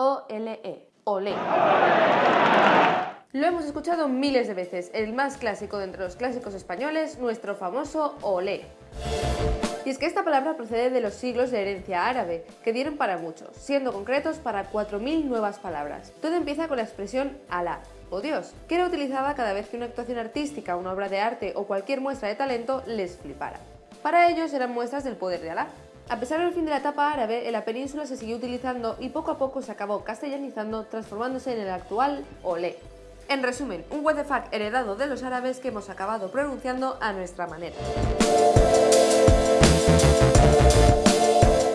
O-L-E, olé. Lo hemos escuchado miles de veces, el más clásico de entre los clásicos españoles, nuestro famoso olé. Y es que esta palabra procede de los siglos de herencia árabe, que dieron para muchos, siendo concretos para 4.000 nuevas palabras. Todo empieza con la expresión Alá, o Dios, que era utilizada cada vez que una actuación artística, una obra de arte o cualquier muestra de talento les flipara. Para ellos eran muestras del poder de Alá. A pesar del fin de la etapa árabe, en la península se siguió utilizando y poco a poco se acabó castellanizando, transformándose en el actual olé. En resumen, un what heredado de los árabes que hemos acabado pronunciando a nuestra manera.